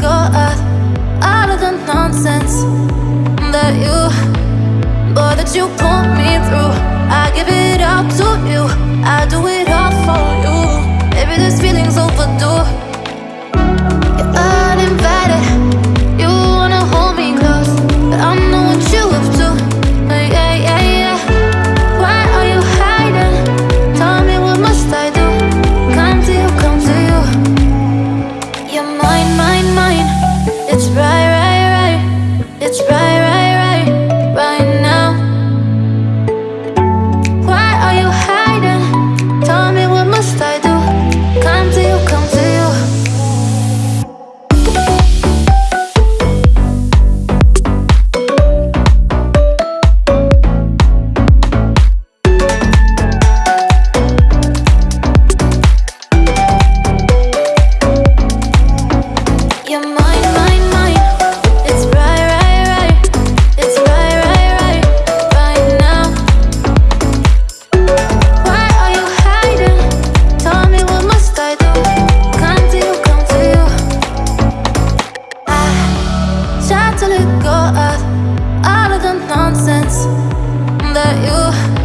go out, out of the nonsense that you, boy, that you pull me through. I give it all to you, I do it all for you. we go out, out of the nonsense that you